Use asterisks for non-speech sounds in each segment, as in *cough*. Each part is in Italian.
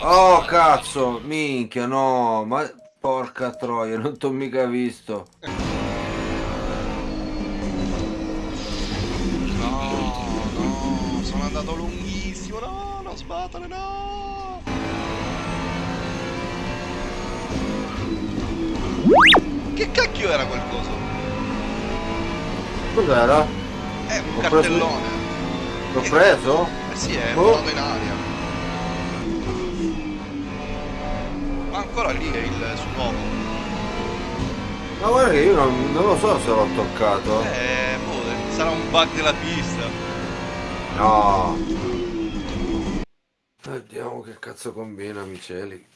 Oh cazzo, minchia, no, ma porca troia, non t'ho mica visto. No, no, sono andato lunghissimo, no, non sbattere, no. Che cacchio era quel coso? Cos'era? È un L'ho cartellone. L'ho preso? Eh sì, è Oh. volato in aria. Ancora lì è il suo uomo. Ma guarda che io non, non lo so se l'ho toccato. Eh, boh, sarà un bug della pista. No. Vediamo che cazzo combina, Miceli.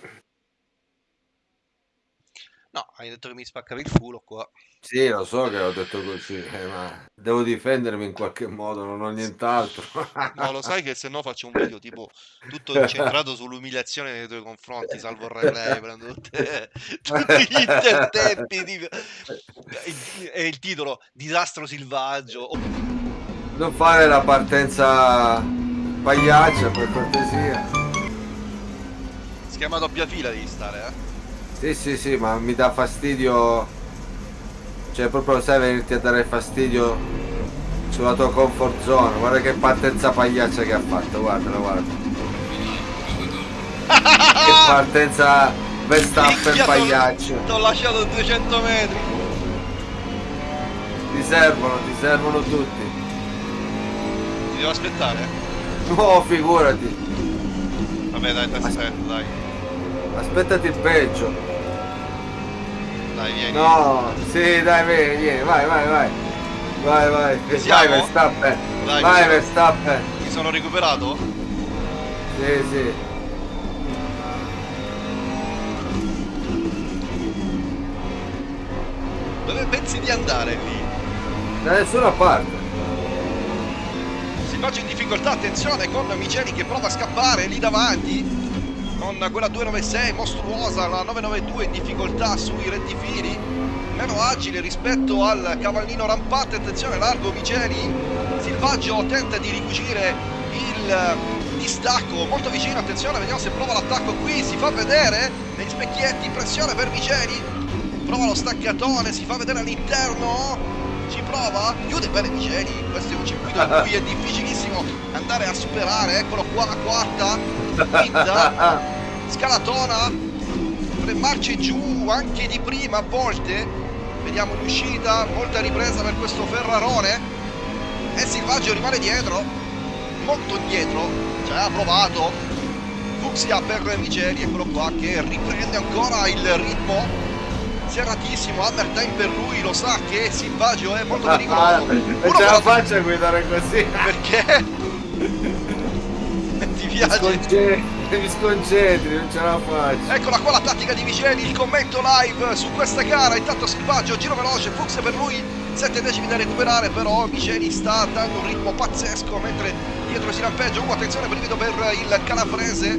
No, hai detto che mi spaccavi il culo qua. Sì, lo so che ho detto così, eh, ma devo difendermi in qualche modo, non ho nient'altro. No, lo sai che se no faccio un video tipo tutto *laughs* incentrato sull'umiliazione nei tuoi confronti, salvo il relay, *laughs* prendo tutte- tutti gli intertempi di- e il titolo Disastro selvaggio. Oh, Non fare la partenza pagliaccia per cortesia. Schema doppia fila devi stare, eh. Sì, sì, sì, ma mi dà fastidio. Cioè, proprio sai venirti a dare fastidio sulla tua comfort zone. Guarda che partenza pagliaccia che ha fatto, guardala, guarda. *laughs* che partenza Verstappen pagliaccio. T'ho lasciato 200 metri. Ti servono, ti servono tutti. Ti devo aspettare? No, figurati. Vabbè, dai, ti aspetto, dai. Aspettati il peggio. Dai, vieni. No, sì, dai, vieni, vieni, vai, vai, vai. Vai, vai. Vai? Verstappen. Dai, vai, Verstappen. Mi sono recuperato? Sì, sì. Dove pensi di andare lì? Da nessuna parte. Silvaggio in difficoltà, attenzione con Miceli che prova a scappare lì davanti con quella 296 mostruosa, la 992 in difficoltà sui rettifili. Meno agile rispetto al cavallino rampante, attenzione largo Miceli Silvaggio tenta di ricucire il distacco molto vicino, attenzione vediamo se prova l'attacco qui, si fa vedere negli specchietti, pressione per Miceli prova lo staccatone, si fa vedere all'interno ci prova, chiude bene Miceli, questo è un circuito in cui è difficilissimo andare a superare, eccolo qua, quarta, quinta, scalatona, tre marce giù anche di prima a volte, vediamo l'uscita, molta ripresa per questo Ferrarone e Silvaggio rimane dietro, molto dietro, cioè ha provato, Fuxia per Miceli, eccolo qua che riprende ancora il ritmo serratissimo, hammer time per lui, lo sa che Silvaggio è molto pericoloso. non Uno ce la faccio a guidare così. perché? *laughs* Ti Mi piace? sconcentri, mi sconcentri, non ce la faccio. Eccola qua la tattica di Miceli, il commento live su questa gara, intanto Silvaggio, giro veloce, Fuchs per lui, 7 decimi da recuperare, però Miceli sta dando un ritmo pazzesco mentre dietro si rampeggia, uh, attenzione brivido per il calabrese,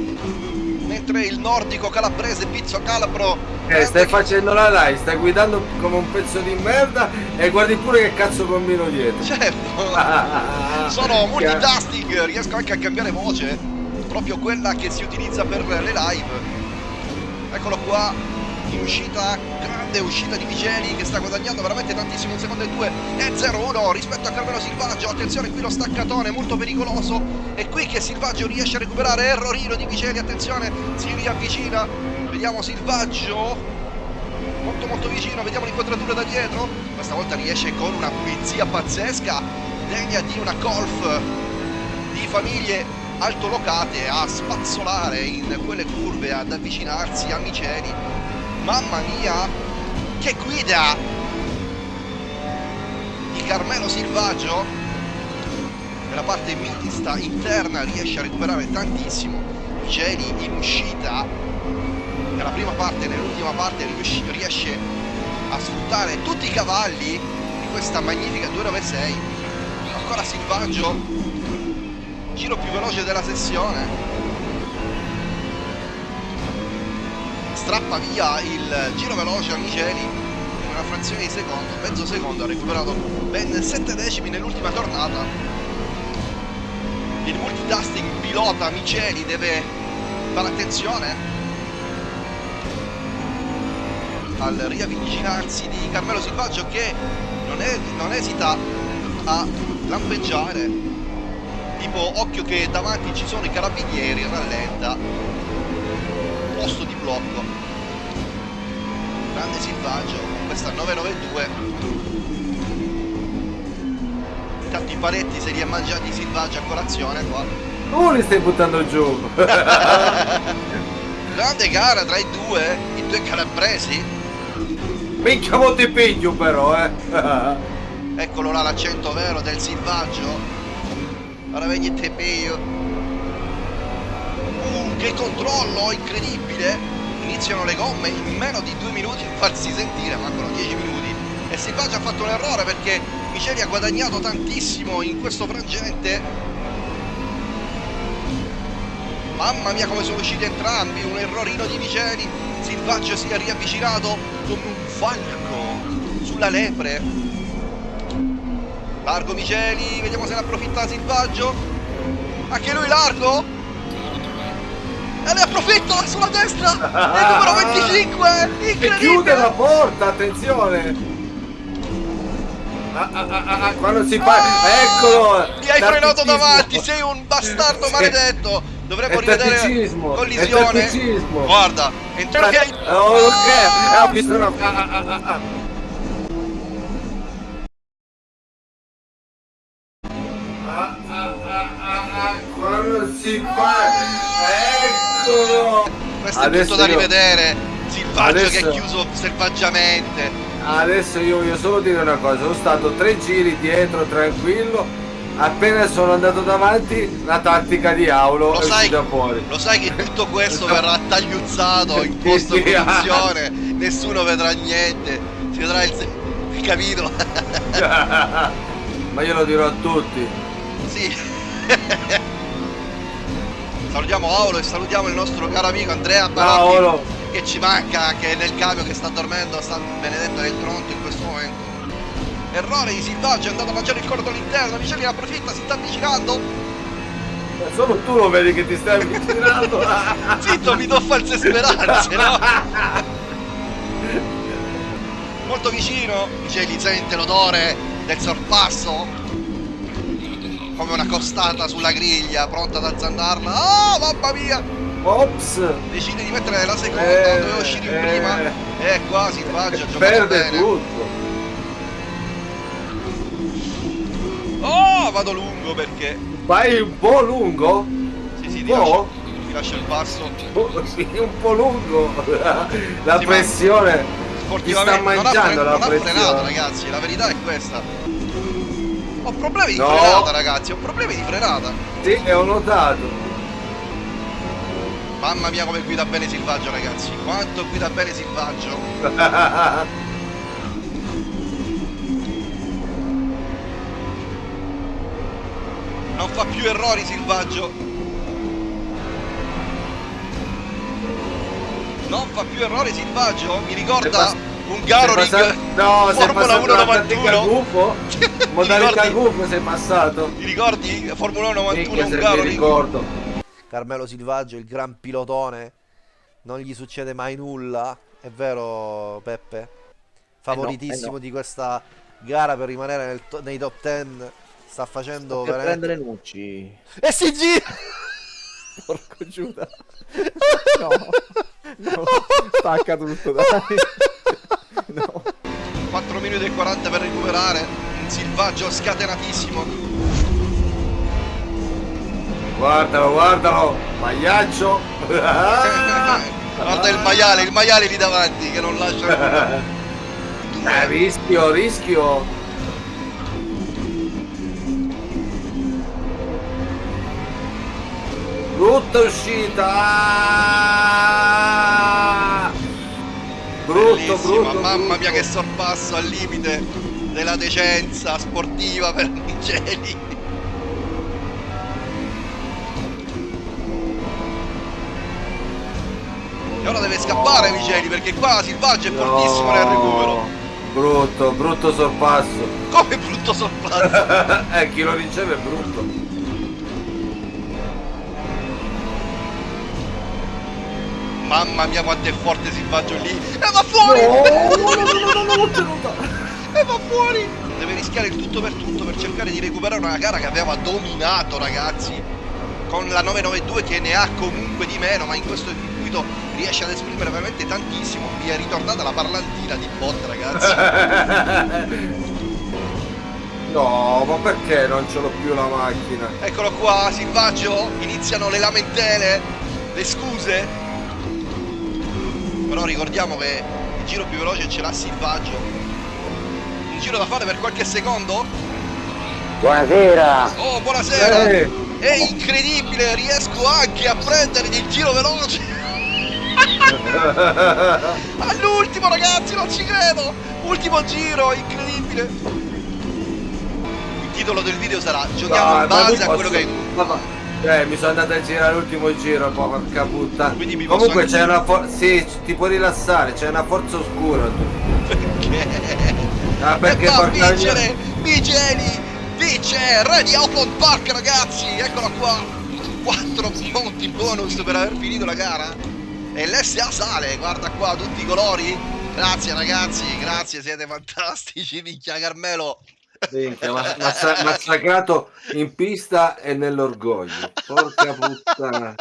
mentre il nordico calabrese, Pizzo Calabro, Eh, stai facendo la live, stai guidando come un pezzo di merda e guardi pure che cazzo combino dietro. certo, *laughs* sono multitasking, riesco anche a cambiare voce, proprio quella che si utilizza per le live. Eccolo qua, in uscita, grande uscita di Vigeli che sta guadagnando veramente tantissimo, un secondo e due e 0-1 rispetto a Carmelo Silvaggio, attenzione qui lo staccatone molto pericoloso, è qui che Silvaggio riesce a recuperare, errorino di Vigeli, attenzione, si riavvicina, vediamo Silvaggio, molto molto vicino, vediamo l'inquadratura da dietro, questa volta riesce con una pulizia pazzesca, degna di una golf di famiglie altolocate a spazzolare in quelle curve, ad avvicinarsi a Miceli. Mamma mia, che guida di Carmelo Silvaggio! Nella parte mista interna riesce a recuperare tantissimo. Miceli in uscita nella prima parte e nell'ultima parte riesce a sfruttare tutti i cavalli di questa magnifica 296 ancora Silvaggio giro più veloce della sessione strappa via il giro veloce a Miceli in una frazione di secondo mezzo secondo ha recuperato ben 7 decimi nell'ultima tornata. Il multitasking pilota Miceli deve fare attenzione al riavvicinarsi di Carmelo Silvaggio che non, è, non esita a lampeggiare tipo occhio che davanti ci sono i carabinieri rallenta posto di blocco grande Silvaggio con questa 992 intanto i paletti se li è mangiati Silvaggio a colazione qua Tu li stai buttando giù. *laughs* grande gara tra i due i due calabresi Minchia mo ti piglio però, eh. Eccolo là l'accento vero del silvaggio. Ora vedi te. Uh, che controllo incredibile! Iniziano le gomme in meno di due minuti a farsi sentire, mancano 10 minuti. E Silvaggio ha fatto un errore perché Miceli ha guadagnato tantissimo in questo frangente. Mamma mia come sono usciti entrambi, un errorino di Miceli. Silvaggio si è riavvicinato come un falco sulla lepre. Largo Miceli, vediamo se ne approfitta Silvaggio. Anche lui largo. E ne approfitta sulla destra. Il numero 25. E chiude la Incredibile. porta, attenzione. Ah, ah, ah, ah, quando si fa... Eccolo! Mi hai frenato davanti, sei un bastardo maledetto. Dovremmo rivedere collisione. Guarda, entra che Oh, ok, ah, ah, ah, ah, ah, ah. Ah, ah, ah, ah, ah, quando si fa... Eccolo! questo è Adesso tutto da io- rivedere. Silvaggio che Adesso- è chiuso selvaggiamente. Adesso io voglio solo dire una cosa, sono stato tre giri dietro tranquillo, appena sono andato davanti la tattica di Aulo Lo è sai, uscita fuori. lo sai che tutto questo *laughs* verrà tagliuzzato in post produzione, nessuno vedrà niente, si vedrà il, il capito? *laughs* Ma io lo dirò a tutti. sì. *laughs* salutiamo Aulo e salutiamo il nostro caro amico Andrea Barotti Paolo, che ci manca, che è nel camion che sta dormendo, sta benedetto nel tronto in questo momento. Errore di Silvaggio, è andato a mangiare il cordo all'interno, Miceli ne approfitta, si sta avvicinando. solo tu lo vedi che ti stai avvicinando. *laughs* Zitto, mi do false speranze, no? *laughs* Molto vicino, Miceli sente l'odore del sorpasso. Come una costata sulla griglia, pronta ad azzandarla. Oh, mamma mia! Ops! Decide di mettere la seconda, Eh, doveva uscire in eh. prima. E qua Silvaggio ha Perde bene. tutto. Oh, vado lungo perché... Vai un po' lungo? Sì, sì, Un ti lascio, ti lascio il passo. Oh, sì, un po' lungo. La ma- pressione ti Sportivamente sta non ha, mangiando fre- la non ha frenato, pressione. ragazzi, la verità è questa. Ho problemi di No. frenata, ragazzi, ho problemi di frenata. Sì, e ho notato. Mamma mia come guida bene Silvaggio, ragazzi. Quanto guida bene Silvaggio. *laughs* Non fa più errori Silvaggio. Non fa più errori Silvaggio. Mi ricorda un Garo Sei passato- Ring No, Formula passato 1 la tattica 91. gufo. *laughs* Ti Modalità ricordi? gufo sei passato. Ti ricordi Formula 1 91 Minchia un Garo ricordo. Carmelo Silvaggio, il gran pilotone, non gli succede mai nulla, è vero Peppe? Favoritissimo eh no. di questa gara per rimanere nel to- nei top 10, sta facendo Per veramente... prendere Nucci. E si gira! *laughs* Porco Giuda. *laughs* No. No. Stacca tutto, dai. No. 4 minuti e 40 per recuperare un Silvaggio scatenatissimo Guardalo, guardalo. Magliaccio. *laughs* guarda il maiale il maiale lì davanti che non lascia. *laughs* Eh, rischio, rischio. Brutta uscita. Brutto, brutto. mamma mia che sorpasso al limite della decenza sportiva per Miceli e ora deve scappare Miceli perché qua Silvaggio è fortissimo nel recupero Brutto, brutto sorpasso. come brutto sorpasso *laughs* eh, chi lo riceve è brutto. Mamma mia quanto è forte Silvaggio lì. E va fuori! *laughs* e va fuori! Deve rischiare il tutto per tutto per cercare di recuperare una gara che aveva dominato ragazzi. Con la 992 che ne ha comunque di meno, ma in questo circuito riesce ad esprimere veramente tantissimo. Mi è ritornata la parlantina di bot ragazzi. *laughs* No, ma perché non ce l'ho più la macchina? Eccolo qua, Silvaggio, iniziano le lamentele, le scuse. Però ricordiamo che il giro più veloce ce l'ha Silvaggio. Un giro da fare per qualche secondo? Buonasera! Oh, buonasera! Eh, È incredibile, riesco anche a prendere il giro veloce! *laughs* All'ultimo ragazzi, non ci credo! Ultimo giro, incredibile! Il titolo del video sarà Giochiamo no, in base a quello che... posso- Eh, mi sono andato a girare l'ultimo giro, po' porca puttana. Comunque c'è una forza. Sì, ti puoi rilassare, c'è una forza oscura. tu. Perché? Ah, perché e va a porca vincere Migeli vince Re di Outland Park ragazzi eccola qua 4 punti bonus per aver finito la gara e l'SA sale guarda qua tutti i colori grazie ragazzi grazie siete fantastici minchia Carmelo Minchia, massa- massacrato in pista e nell'orgoglio. Porca puttana.